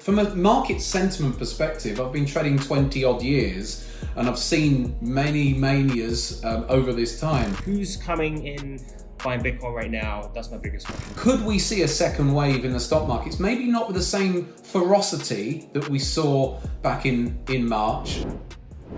From a market sentiment perspective, I've been trading 20 odd years and I've seen many manias um, over this time. Who's coming in buying Bitcoin right now? That's my biggest question. Could we see a second wave in the stock markets? Maybe not with the same ferocity that we saw back in, in March.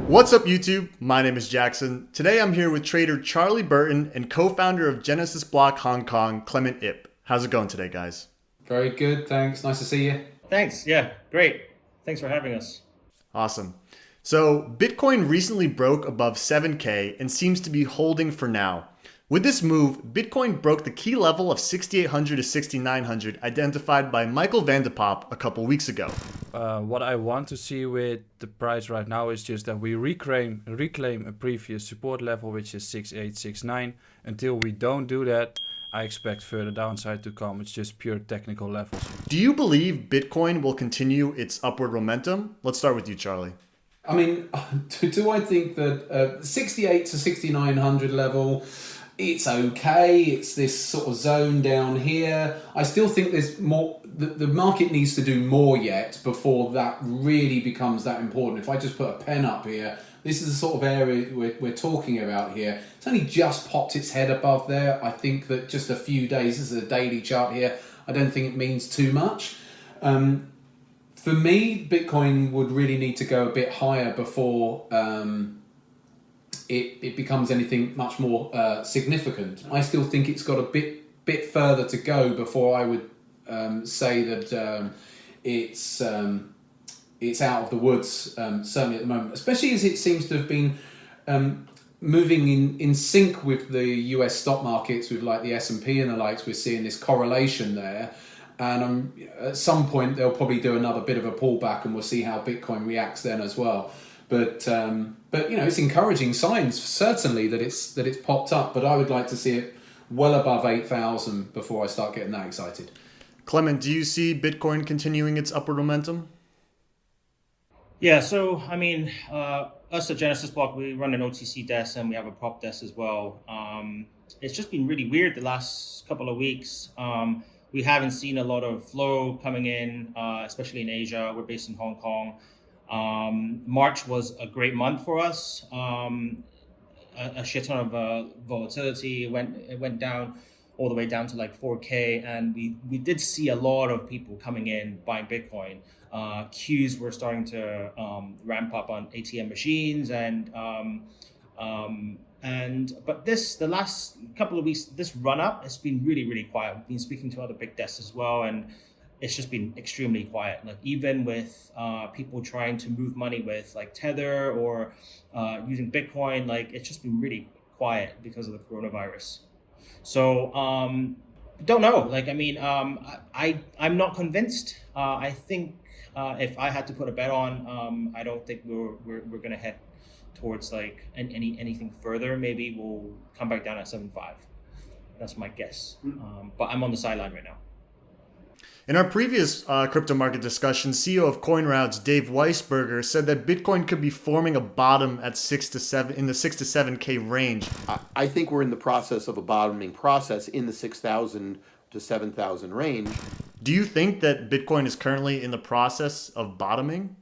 What's up YouTube? My name is Jackson. Today I'm here with trader Charlie Burton and co-founder of Genesis Block Hong Kong, Clement Ip. How's it going today, guys? Very good, thanks. Nice to see you. Thanks. Yeah, great. Thanks for having us. Awesome. So Bitcoin recently broke above 7K and seems to be holding for now. With this move, Bitcoin broke the key level of 6,800 to 6,900 identified by Michael van de Poppe a couple weeks ago. Uh, what I want to see with the price right now is just that we reclaim reclaim a previous support level, which is 6869. Until we don't do that, I expect further downside to come. It's just pure technical levels. Do you believe Bitcoin will continue its upward momentum? Let's start with you, Charlie. I mean, do, do I think that uh, 68 to 6900 level, it's okay. It's this sort of zone down here. I still think there's more, the, the market needs to do more yet before that really becomes that important. If I just put a pen up here, this is the sort of area we're, we're talking about here. It's only just popped its head above there. I think that just a few days, this is a daily chart here, I don't think it means too much. Um, for me, Bitcoin would really need to go a bit higher before um, it, it becomes anything much more uh, significant. I still think it's got a bit bit further to go before I would um, say that um, it's um, it's out of the woods, um, certainly at the moment, especially as it seems to have been um, moving in, in sync with the US stock markets, with like the S&P and the likes, we're seeing this correlation there. And um, at some point, they'll probably do another bit of a pullback and we'll see how Bitcoin reacts then as well. But, um, but you know, it's encouraging signs, certainly, that it's, that it's popped up. But I would like to see it well above 8,000 before I start getting that excited. Clement, do you see Bitcoin continuing its upward momentum? Yeah, so I mean, uh, us at Genesis Block, we run an OTC desk and we have a prop desk as well. Um, it's just been really weird the last couple of weeks. Um, we haven't seen a lot of flow coming in, uh, especially in Asia. We're based in Hong Kong. Um, March was a great month for us. Um, a, a, shit ton of uh, volatility. It went it went down all the way down to like 4K, and we we did see a lot of people coming in buying Bitcoin uh, queues were starting to um, ramp up on ATM machines and um, um, and but this the last couple of weeks this run up has been really really quiet. We've been speaking to other big desks as well and it's just been extremely quiet. Like even with uh, people trying to move money with like Tether or uh, using Bitcoin, like it's just been really quiet because of the coronavirus. So um, don't know. Like I mean, um, I, I am not convinced. Uh, I think uh, if I had to put a bet on, um, I don't think we're, we're, we're going to head towards like any anything further. Maybe we'll come back down at seven five. That's my guess. Hmm. Um, but I'm on the sideline right now. In our previous uh, crypto market discussion, CEO of CoinRoutes Dave Weisberger said that Bitcoin could be forming a bottom at six to seven in the six to seven k range. I think we're in the process of a bottoming process in the six thousand to seven thousand range. Do you think that Bitcoin is currently in the process of bottoming?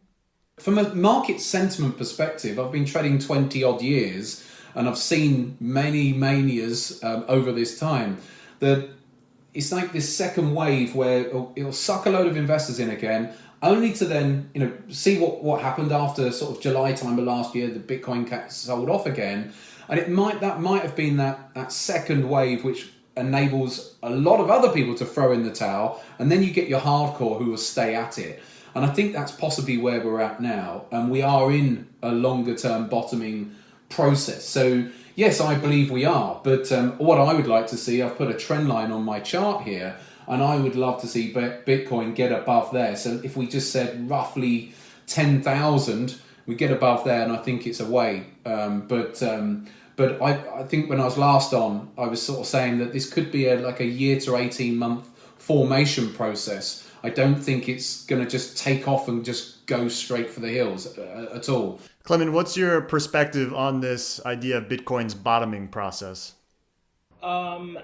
From a market sentiment perspective, I've been trading 20 odd years and I've seen many manias um, over this time that it's like this second wave where it'll, it'll, suck a load of investors in again only to then you know see what, what happened after sort of July time of last year the Bitcoin cat sold off again and it might that might have been that that second wave which enables a lot of other people to throw in the towel, and then you get your hardcore who will stay at it. And I think that's possibly where we're at now, and we are in a longer term bottoming process. So yes, I believe we are. But um, what I would like to see, I've put a trend line on my chart here, and I would love to see Bitcoin get above there. So if we just said roughly ten thousand, we get above there, and I think it's a way. Um, but um, but I, I think when I was last on, I was sort of saying that this could be a like a year to 18 month formation process. I don't think it's going to just take off and just go straight for the hills uh, at all. Clement, what's your perspective on this idea of Bitcoin's bottoming process? Um,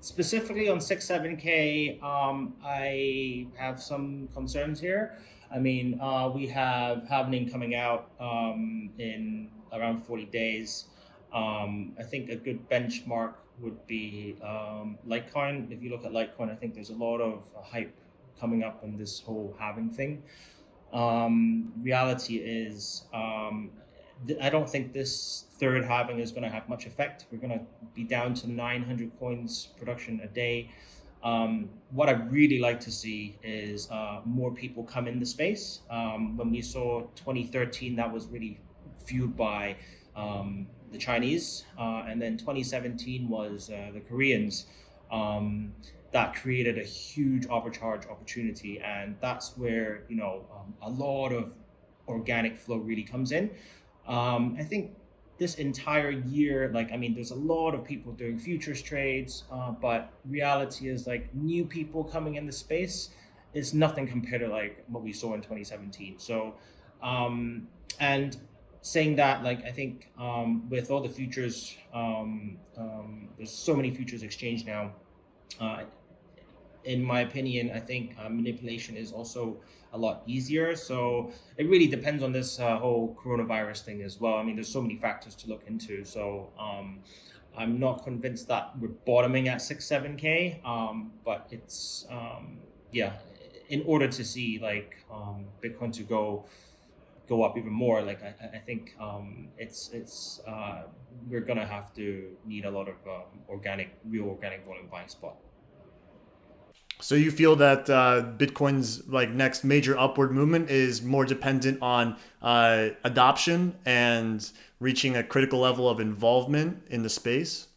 specifically on six seven k, um, I have some concerns here. I mean, uh, we have Halvening coming out um, in around forty days. Um, I think a good benchmark would be um, Litecoin. If you look at Litecoin, I think there's a lot of hype coming up on this whole halving thing. Um, reality is, um, I don't think this third halving is going to have much effect. We're going to be down to 900 coins production a day. Um, what I really like to see is uh, more people come in the space. Um, when we saw 2013, that was really fueled by um, the Chinese, uh, and then 2017 was uh, the Koreans. That created a huge arbitrage opportunity, and that's where you know um, a lot of organic flow really comes in. Um, I think this entire year, like I mean, there's a lot of people doing futures trades, uh, but reality is like new people coming in the space is nothing compared to like what we saw in 2017. So, um, and saying that, like I think um, with all the futures, um, um, there's so many futures exchange now. Uh, in my opinion, I think uh, manipulation is also a lot easier. So it really depends on this uh, whole coronavirus thing as well. I mean, there's so many factors to look into. So um, I'm not convinced that we're bottoming at six, seven k. Um, but it's um, yeah, in order to see like um, Bitcoin to go go up even more, like I, I think um, it's it's uh, we're gonna have to need a lot of um, organic, real organic volume buying spot. So you feel that uh, Bitcoin's like next major upward movement is more dependent on uh, adoption and reaching a critical level of involvement in the space?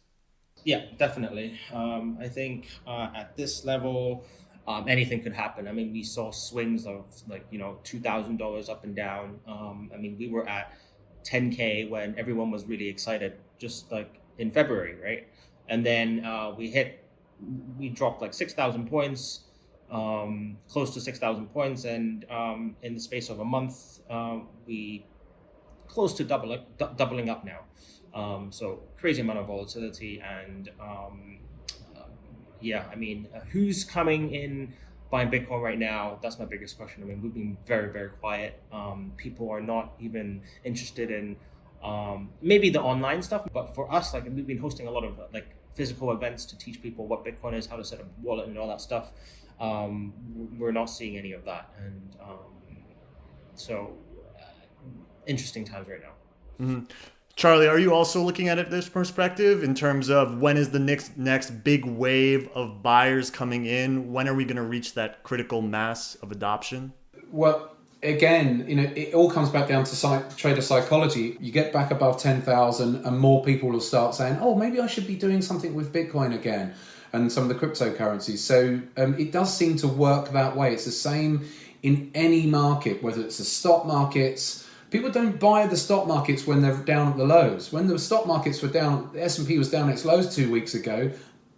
Yeah, definitely. Um, I think uh, at this level, um, anything could happen. I mean, we saw swings of like you know two thousand dollars up and down. Um, I mean, we were at ten k when everyone was really excited, just like in February, right? And then uh, we hit we dropped like 6,000 points, um, close to 6,000 points. And um, in the space of a month, uh, we close to doubling, doubling up now. Um, so crazy amount of volatility. And uh, yeah, I mean, uh, who's coming in buying Bitcoin right now? That's my biggest question. I mean, we've been very, very quiet. Um, people are not even interested in um, maybe the online stuff, but for us, like we've been hosting a lot of like physical events to teach people what Bitcoin is, how to set up a wallet, and all that stuff. Um, we're not seeing any of that, and um, so uh, interesting times right now. Mm-hmm. Charlie, are you also looking at it this perspective in terms of when is the next next big wave of buyers coming in? When are we going to reach that critical mass of adoption? Well, again, you know, it all comes back down to psych- trader psychology. You get back above 10,000 and more people will start saying, oh, maybe I should be doing something with Bitcoin again and some of the cryptocurrencies. So um, it does seem to work that way. It's the same in any market, whether it's the stock markets. People don't buy the stock markets when they're down at the lows. When the stock markets were down, the S&P was down its lows two weeks ago,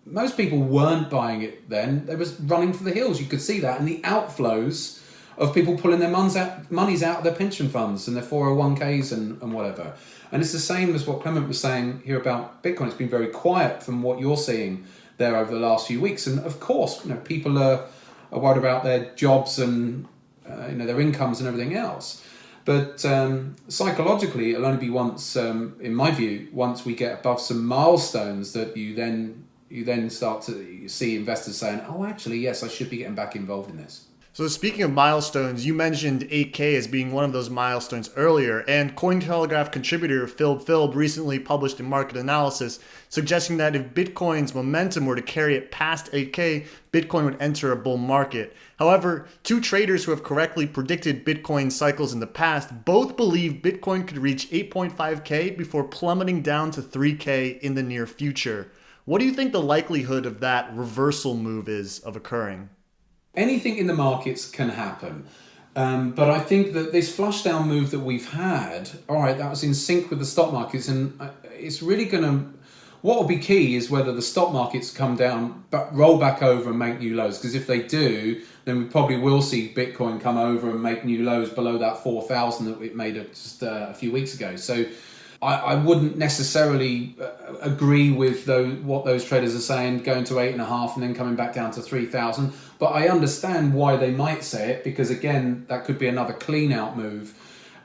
most people weren't buying it then. They was running for the hills. You could see that. And the outflows of people pulling their monies out, monies out of their pension funds and their 401ks and, and whatever. And it's the same as what Clement was saying here about Bitcoin. It's been very quiet from what you're seeing there over the last few weeks. And of course, you know, people are, are worried about their jobs and uh, you know their incomes and everything else. But um, psychologically, it'll only be once, um, in my view, once we get above some milestones that you then you then start to see investors saying, "Oh, actually, yes, I should be getting back involved in this." So speaking of milestones, you mentioned 8K as being one of those milestones earlier, and Cointelegraph contributor Filbfilb recently published a market analysis suggesting that if Bitcoin's momentum were to carry it past 8K, Bitcoin would enter a bull market. However, two traders who have correctly predicted Bitcoin cycles in the past both believe Bitcoin could reach 8.5K before plummeting down to 3K in the near future. What do you think the likelihood of that reversal move is of occurring? Anything in the markets can happen. Um, but I think that this flush down move that we've had, all right, that was in sync with the stock markets, and uh, it's really going to. What will be key is whether the stock markets come down, but roll back over and make new lows. Because if they do, then we probably will see Bitcoin come over and make new lows below that four thousand that it made just uh, a few weeks ago. So I, I wouldn't necessarily uh, agree with those, what those traders are saying, going to eight and a half and then coming back down to 3,000. But I understand why they might say it because, again, that could be another clean out move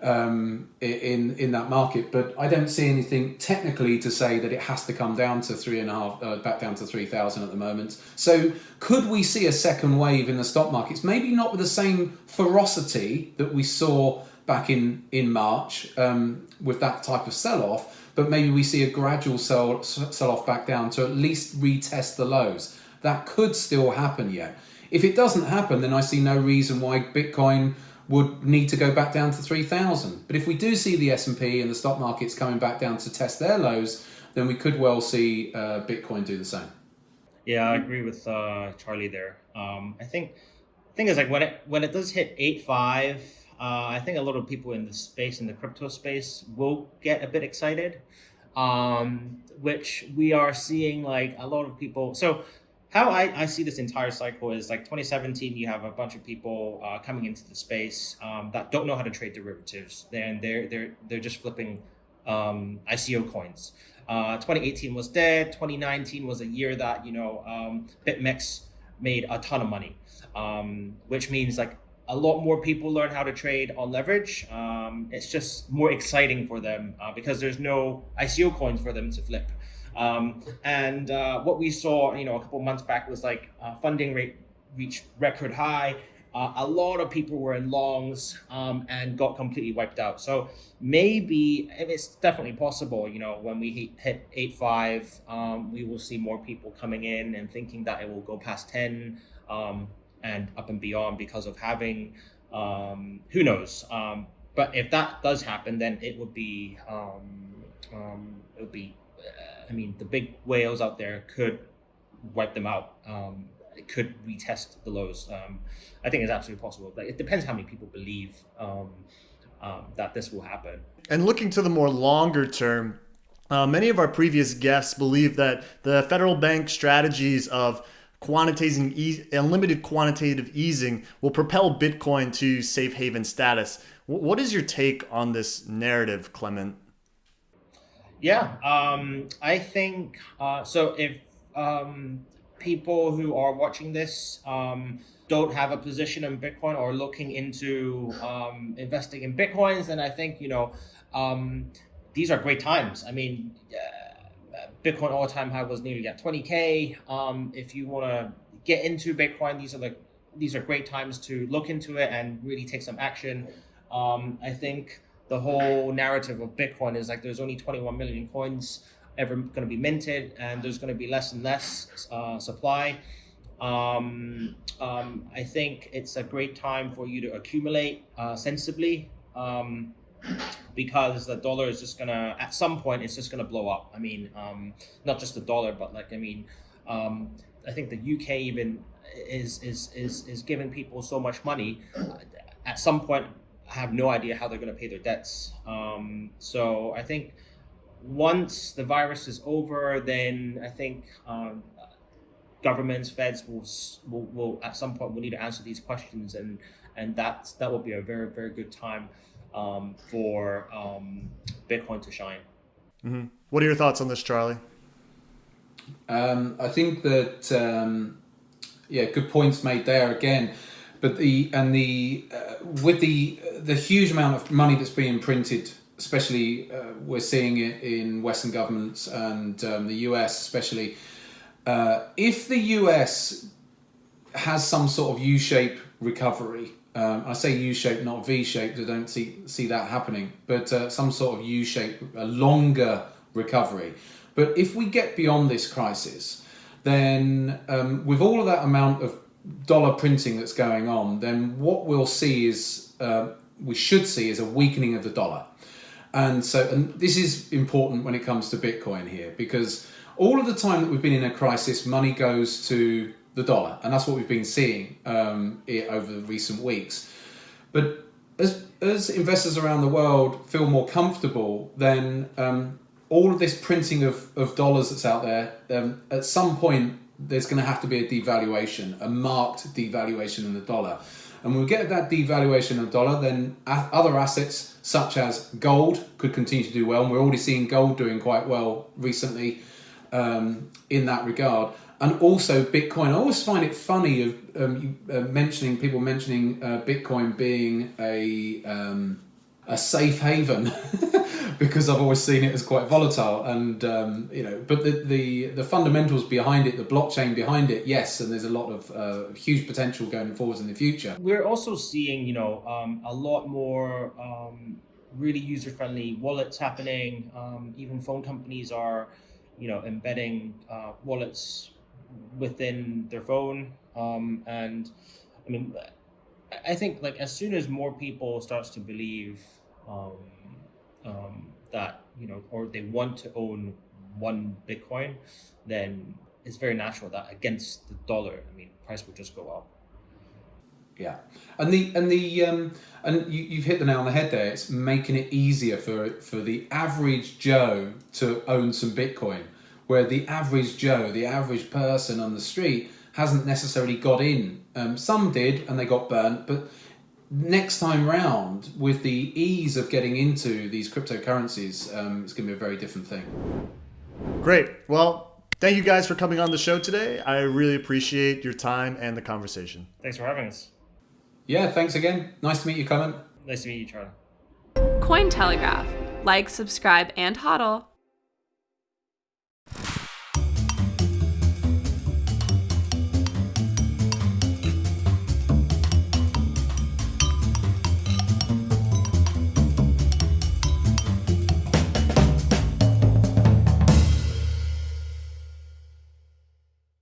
um, in in that market. But I don't see anything technically to say that it has to come down to three and a half, uh, back down to three thousand at the moment. So could we see a second wave in the stock markets? Maybe not with the same ferocity that we saw back in in March um, with that type of sell off, but maybe we see a gradual sell sell off back down to at least retest the lows. That could still happen yet. If it doesn't happen, then I see no reason why Bitcoin would need to go back down to 3000 but if we do see the s&p and the stock markets coming back down to test their lows then we could well see uh, bitcoin do the same yeah i agree with uh, charlie there um, i think thing is like when it when it does hit 8.5 uh, i think a lot of people in the space in the crypto space will get a bit excited um, which we are seeing like a lot of people so how I, I see this entire cycle is like 2017 you have a bunch of people uh, coming into the space um, that don't know how to trade derivatives. And they're they're they're just flipping um, ICO coins. Uh, 2018 was dead. 2019 was a year that you know um, BitMEX made a ton of money um, which means like a lot more people learn how to trade on leverage um, it's just more exciting for them uh, because there's no ICO coins for them to flip um, and uh, what we saw, you know, a couple months back was like uh, funding rate reached record high. Uh, a lot of people were in longs um, and got completely wiped out. So maybe it's definitely possible. You know, when we hit, hit eight five, um, we will see more people coming in and thinking that it will go past ten um, and up and beyond because of halving um, who knows. Um, but if that does happen, then it would be um, it would be I mean, the big whales out there could wipe them out. Um, it could retest the lows. Um, I think it's absolutely possible. But it depends how many people believe um, um, that this will happen. And looking to the more longer term, uh, many of our previous guests believe that the federal bank strategies of quantitating e- unlimited quantitative easing will propel Bitcoin to safe haven status. What is your take on this narrative, Clement? Yeah, um, I think uh, so. If um, people who are watching this um, don't have a position in Bitcoin or looking into um, investing in Bitcoins, then I think you know um, these are great times. I mean, Bitcoin all time high was nearly at twenty k. Um, if you want to get into Bitcoin, these are the these are great times to look into it and really take some action. I think the whole narrative of Bitcoin is like there's only 21 million coins ever going to be minted, and there's going to be less and less uh, supply. Um, um, I think it's a great time for you to accumulate uh, sensibly um, because the dollar is just gonna at some point it's just gonna blow up. I mean, um, not just the dollar, but like I mean, um, I think the UK even is is is is giving people so much money. At some point, I have no idea how they're to pay their debts. Um, so I think once the virus is over, then I think um, governments, feds will, will, will at some point will need to answer these questions, and and that that will be a very very good time um, for um, Bitcoin to shine. Mm-hmm. What are your thoughts on this, Charlie? Um, I think that um, yeah, good points made there again but the and the uh, with the the huge amount of money that's being printed, especially uh, we're seeing it in Western governments and um, the US especially. Uh, if the US has some sort of U-shape recovery, um, I say U-shape, not V-shaped. I don't see see that happening, but uh, some sort of U-shape, a longer recovery. But if we get beyond this crisis, then um, with all of that amount of dollar printing that's going on, then what we'll see is uh, we should see is a weakening of the dollar. And so, and this is important when it comes to Bitcoin here because all of the time that we've been in a crisis, money goes to the dollar, and that's what we've been seeing um, over the recent weeks. But as as investors around the world feel more comfortable, then um, all of this printing of, of dollars that's out there, um, at some point there's going to have to be a devaluation, a marked devaluation in the dollar. And when we get that devaluation of the dollar, then other assets such as gold could continue to do well. And we're already seeing gold doing quite well recently um, in that regard. And also Bitcoin. I always find it funny of um, you, uh, mentioning people mentioning uh, Bitcoin being a um, a safe haven because I've always seen it as quite volatile and um, you know but the, the the fundamentals behind it the blockchain behind it yes and there's a lot of uh, huge potential going forwards in the future We're also seeing, you know, um, a lot more um, really user-friendly wallets happening. Um, even phone companies are, you know, embedding uh, wallets within their phone. Um, and I mean, I- think like as soon as more people starts to believe um, um, that you know, or they want to own one Bitcoin, then it's very natural that against the dollar, I mean, price will just go up. Yeah, and the and the um, and you, you've hit the nail on the head there. It's making it easier for for the average Joe to own some Bitcoin, where the average Joe, the average person on the street, hasn't necessarily got in. Um, some did, and they got burnt. But next time round, with the ease of getting into these cryptocurrencies, um, it's going to be a very different thing. Great. Well, thank you guys for coming on the show today. I really appreciate your time and the conversation. Thanks for having us. Yeah, thanks again. Nice to meet you, Clement. Nice to meet you, Charlie. Cointelegraph. Like, subscribe, and hodl.